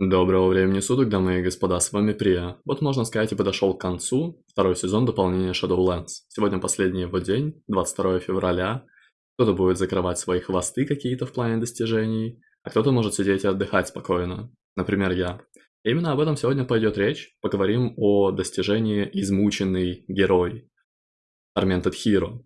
Доброго времени суток, дамы и господа, с вами Прия. Вот можно сказать и подошел к концу второй сезон дополнения Shadowlands. Сегодня последний его день, 22 февраля. Кто-то будет закрывать свои хвосты какие-то в плане достижений, а кто-то может сидеть и отдыхать спокойно. Например, я. И именно об этом сегодня пойдет речь. Поговорим о достижении измученный герой. Tormented Hero.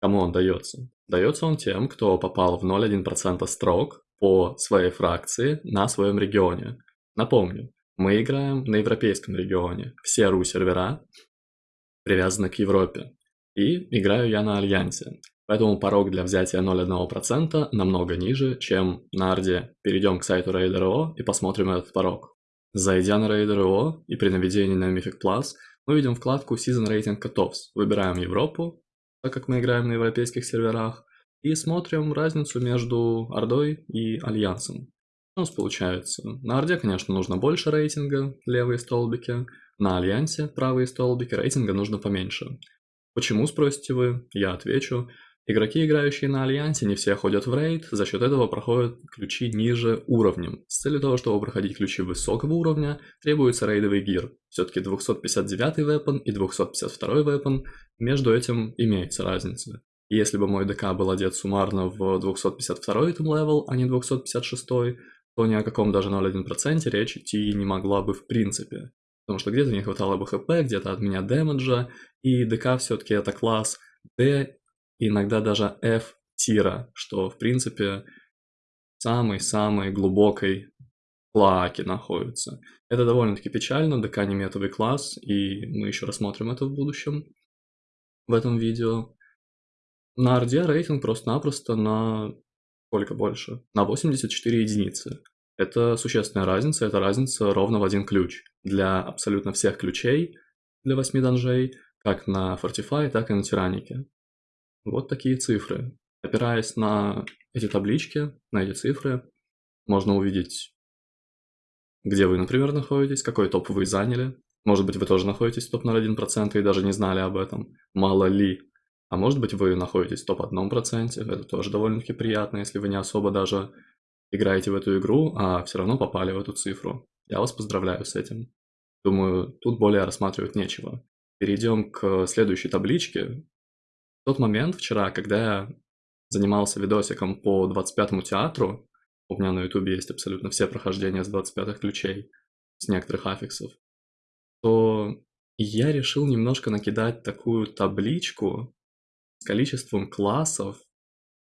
Кому он дается? Дается он тем, кто попал в 0,1% строк по своей фракции на своем регионе. Напомню, мы играем на европейском регионе, все ру-сервера привязаны к Европе, и играю я на Альянсе, поэтому порог для взятия 0,1% намного ниже, чем на Арде. Перейдем к сайту Raider.io и посмотрим этот порог. Зайдя на Raider.io и при наведении на Mythic Plus, мы видим вкладку Season Rating Cutoffs, выбираем Европу, так как мы играем на европейских серверах, и смотрим разницу между Ордой и Альянсом у нас получается? На Орде, конечно, нужно больше рейтинга, левые столбики. На Альянсе, правые столбики, рейтинга нужно поменьше. Почему, спросите вы? Я отвечу. Игроки, играющие на Альянсе, не все ходят в рейд, за счет этого проходят ключи ниже уровнем. С целью того, чтобы проходить ключи высокого уровня, требуется рейдовый gear. Все-таки 259 weapon и 252 weapon, между этим имеется разница. Если бы мой ДК был одет суммарно в 252 item level, а не 256, то ни о каком даже 0,1% речь идти не могла бы в принципе. Потому что где-то не хватало бы хп, где-то от меня дэмэджа, и ДК все-таки это класс D, иногда даже F тира, что в принципе самой-самой глубокой клаке находится. Это довольно-таки печально, ДК не метовый класс, и мы еще рассмотрим это в будущем в этом видео. На Орде рейтинг просто-напросто на Сколько больше? На 84 единицы. Это существенная разница, это разница ровно в один ключ. Для абсолютно всех ключей, для 8 данжей, как на Fortify, так и на Тиранике. Вот такие цифры. Опираясь на эти таблички, на эти цифры, можно увидеть, где вы, например, находитесь, какой топ вы заняли. Может быть, вы тоже находитесь в топ-0,1% и даже не знали об этом. Мало ли. А может быть вы находитесь в топ-1%, это тоже довольно-таки приятно, если вы не особо даже играете в эту игру, а все равно попали в эту цифру. Я вас поздравляю с этим. Думаю, тут более рассматривать нечего. Перейдем к следующей табличке. В тот момент вчера, когда я занимался видосиком по 25-му театру, у меня на ютубе есть абсолютно все прохождения с 25-х ключей, с некоторых аффиксов, то я решил немножко накидать такую табличку, с количеством классов,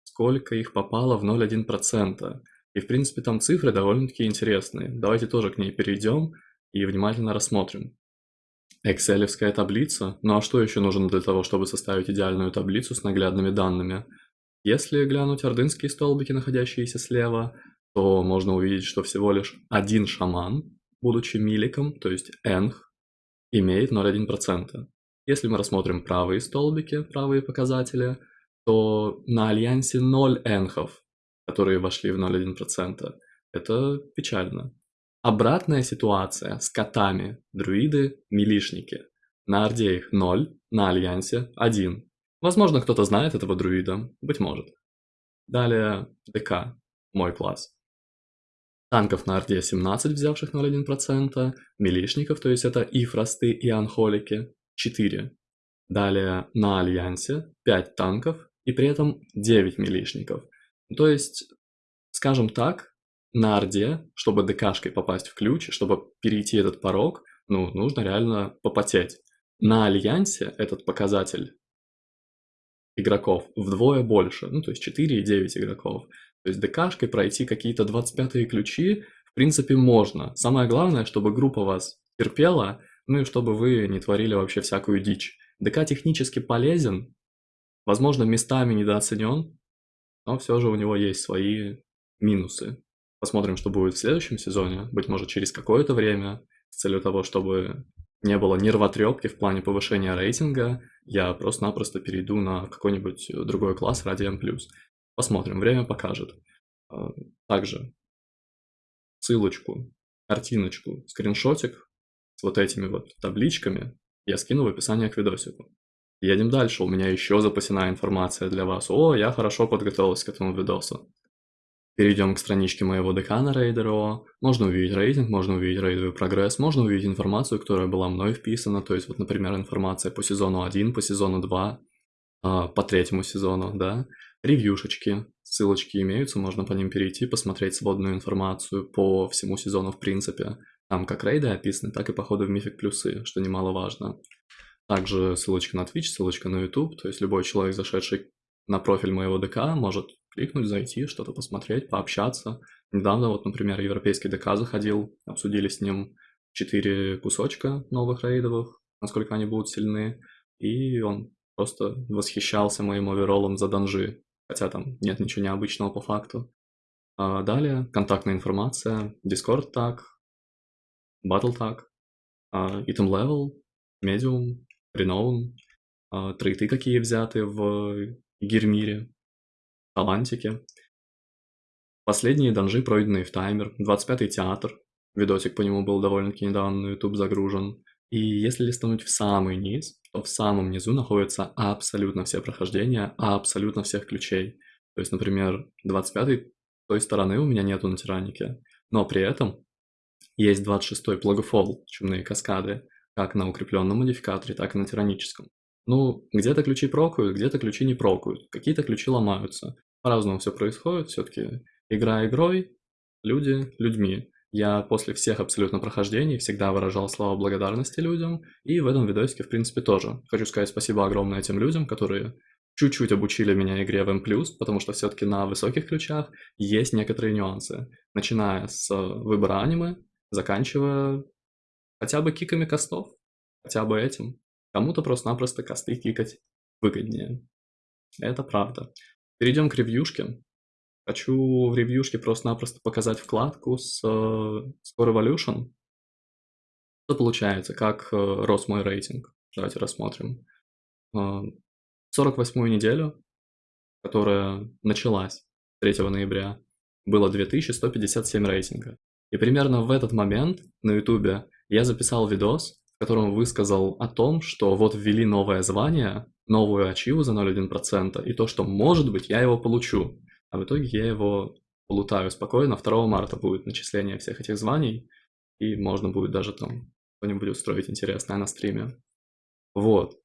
сколько их попало в 0,1%. И в принципе там цифры довольно-таки интересные. Давайте тоже к ней перейдем и внимательно рассмотрим. Экселевская таблица. Ну а что еще нужно для того, чтобы составить идеальную таблицу с наглядными данными? Если глянуть ордынские столбики, находящиеся слева, то можно увидеть, что всего лишь один шаман, будучи миликом, то есть энх, имеет 0,1%. Если мы рассмотрим правые столбики, правые показатели, то на альянсе 0 энхов, которые вошли в 0,1%. Это печально. Обратная ситуация с котами, друиды, милишники. На Орде их 0, на Альянсе 1. Возможно, кто-то знает этого друида, быть может. Далее ДК, мой класс. Танков на Орде 17, взявших 0,1%, милишников, то есть это и фросты, и анхолики, 4. Далее на Альянсе 5 танков и при этом 9 милишников. То есть, скажем так, на Орде, чтобы ДКшкой попасть в ключ, чтобы перейти этот порог, ну, нужно реально попотеть. На Альянсе этот показатель игроков вдвое больше, ну, то есть 4 и 9 игроков. То есть ДКшкой пройти какие-то 25 ключи, в принципе, можно. Самое главное, чтобы группа вас терпела, ну и чтобы вы не творили вообще всякую дичь. ДК технически полезен, возможно, местами недооценен, но все же у него есть свои минусы. Посмотрим, что будет в следующем сезоне, быть может, через какое-то время, с целью того, чтобы не было нервотрепки в плане повышения рейтинга, я просто-напросто перейду на какой-нибудь другой класс ради M+. Посмотрим, время покажет. А, также ссылочку, картиночку, скриншотик с вот этими вот табличками я скину в описании к видосику. Едем дальше, у меня еще запасена информация для вас. О, я хорошо подготовился к этому видосу. Перейдем к страничке моего ДК на Raider.io. Можно увидеть рейтинг, можно увидеть рейдовый прогресс, можно увидеть информацию, которая была мной вписана. То есть, вот, например, информация по сезону 1, по сезону 2, а, по третьему сезону, да. Ревьюшечки, ссылочки имеются, можно по ним перейти, посмотреть сводную информацию по всему сезону в принципе. Там как рейды описаны, так и походы в Мифик плюсы, что немаловажно. Также ссылочка на Twitch, ссылочка на YouTube, то есть любой человек, зашедший на профиль моего ДК, может кликнуть, зайти, что-то посмотреть, пообщаться. Недавно вот, например, европейский ДК заходил, обсудили с ним четыре кусочка новых рейдовых, насколько они будут сильны, и он просто восхищался моим оверолом за данжи, хотя там нет ничего необычного по факту. А далее контактная информация, Discord так, Battle так, uh, Item Level, Medium, Renown, uh, трейты какие взяты в Гермире, Талантике. Последние данжи, пройденные в таймер, 25-й театр, видосик по нему был довольно-таки недавно на YouTube загружен. И если листануть в самый низ, то в самом низу находятся абсолютно все прохождения, абсолютно всех ключей. То есть, например, 25-й той стороны у меня нету на тиранике, но при этом есть 26-й плагофол, чумные каскады, как на укрепленном модификаторе, так и на тираническом. Ну, где-то ключи прокают, где-то ключи не прокают, какие-то ключи ломаются. По-разному все происходит, все-таки игра игрой, люди людьми. Я после всех абсолютно прохождений всегда выражал слова благодарности людям, и в этом видосике, в принципе, тоже. Хочу сказать спасибо огромное тем людям, которые чуть-чуть обучили меня игре в M+, потому что все-таки на высоких ключах есть некоторые нюансы. Начиная с выбора аниме, заканчивая хотя бы киками костов, хотя бы этим. Кому-то просто-напросто косты кикать выгоднее. Это правда. Перейдем к ревьюшке. Хочу в ревьюшке просто-напросто показать вкладку с Score Evolution. Что получается, как uh, рос мой рейтинг. Давайте рассмотрим. Uh, 48-ю неделю, которая началась 3 ноября, было 2157 рейтинга. И примерно в этот момент на ютубе я записал видос, в котором высказал о том, что вот ввели новое звание, новую ачиву за 0,1%, и то, что может быть я его получу. А в итоге я его полутаю спокойно. 2 марта будет начисление всех этих званий, и можно будет даже там что-нибудь устроить интересное на стриме. Вот.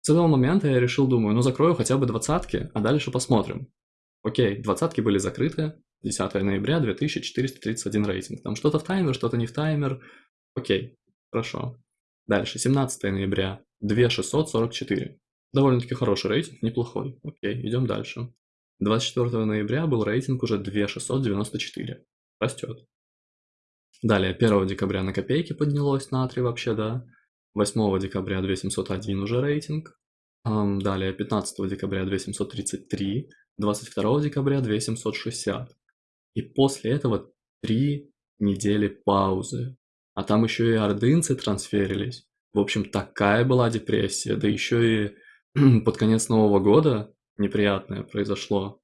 С этого момента я решил, думаю, ну закрою хотя бы двадцатки, а дальше посмотрим. Окей, двадцатки были закрыты, 10 ноября 2431 рейтинг. Там что-то в таймер, что-то не в таймер. Окей, хорошо. Дальше, 17 ноября 2644. Довольно-таки хороший рейтинг, неплохой. Окей, идем дальше. 24 ноября был рейтинг уже 2694. Растет. Далее, 1 декабря на копейки поднялось на 3 вообще, да. 8 декабря 2701 уже рейтинг. Далее, 15 декабря 2733. 22 декабря 2760. И после этого три недели паузы. А там еще и ордынцы трансферились. В общем, такая была депрессия. Да еще и под конец Нового года неприятное произошло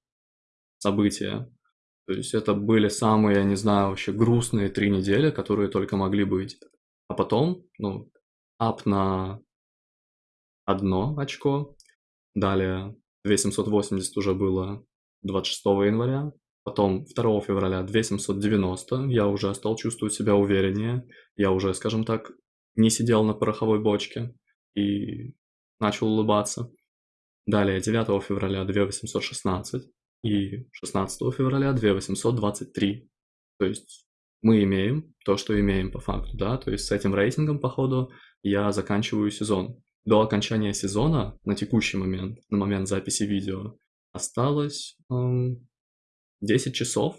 событие. То есть это были самые, я не знаю, вообще грустные три недели, которые только могли быть. А потом, ну, ап на одно очко. Далее 2780 уже было 26 января. Потом 2 февраля 2790, я уже стал чувствовать себя увереннее, я уже, скажем так, не сидел на пороховой бочке и начал улыбаться. Далее 9 февраля 2816 и 16 февраля 2823. То есть мы имеем то, что имеем по факту, да, то есть с этим рейтингом, по ходу, я заканчиваю сезон. До окончания сезона, на текущий момент, на момент записи видео, осталось эм, 10 часов.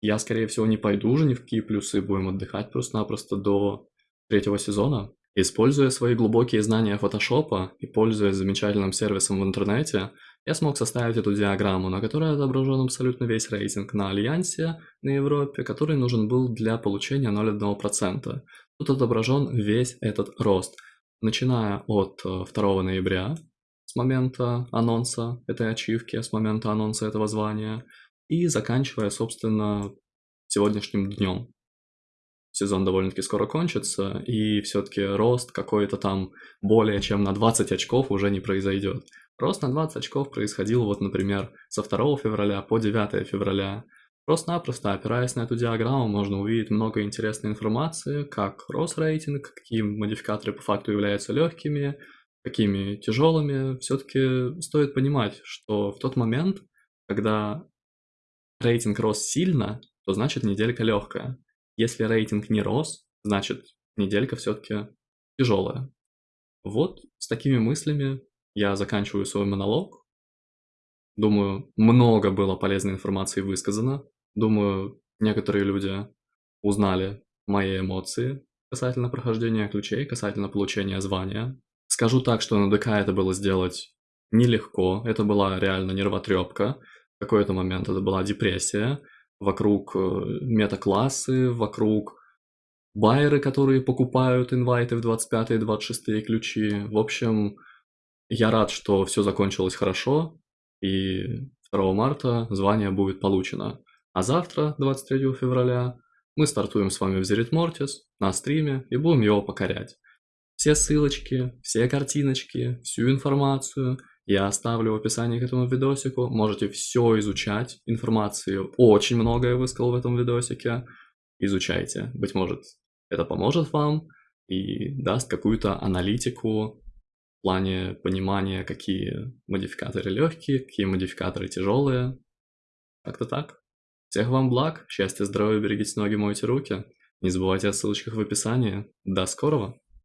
Я, скорее всего, не пойду уже ни в какие плюсы, будем отдыхать просто-напросто до третьего сезона. Используя свои глубокие знания фотошопа и пользуясь замечательным сервисом в интернете, я смог составить эту диаграмму, на которой отображен абсолютно весь рейтинг на Альянсе на Европе, который нужен был для получения 0,1%. Тут отображен весь этот рост, начиная от 2 э, ноября, с момента анонса этой ачивки, с момента анонса этого звания, и заканчивая, собственно, сегодняшним днем. Сезон довольно-таки скоро кончится, и все-таки рост какой-то там более чем на 20 очков уже не произойдет. Рост на 20 очков происходил вот, например, со 2 февраля по 9 февраля. Просто-напросто опираясь на эту диаграмму, можно увидеть много интересной информации, как рос рейтинг, какие модификаторы по факту являются легкими, какими тяжелыми. Все-таки стоит понимать, что в тот момент, когда рейтинг рос сильно, то значит неделька легкая. Если рейтинг не рос, значит неделька все-таки тяжелая. Вот с такими мыслями я заканчиваю свой монолог. Думаю, много было полезной информации высказано. Думаю, некоторые люди узнали мои эмоции касательно прохождения ключей, касательно получения звания. Скажу так, что на ДК это было сделать нелегко, это была реально нервотрепка. Какой-то момент это была депрессия. Вокруг э, метаклассы, вокруг байеры, которые покупают инвайты в 25 и 26 ключи. В общем, я рад, что все закончилось хорошо, и 2 марта звание будет получено. А завтра, 23 февраля, мы стартуем с вами в Zerит Mortis на стриме и будем его покорять. Все ссылочки, все картиночки, всю информацию я оставлю в описании к этому видосику. Можете все изучать. Информации очень много я высказал в этом видосике. Изучайте. Быть может, это поможет вам и даст какую-то аналитику в плане понимания, какие модификаторы легкие, какие модификаторы тяжелые. Как-то так. Всех вам благ, счастья, здоровья, берегите ноги, мойте руки. Не забывайте о ссылочках в описании. До скорого!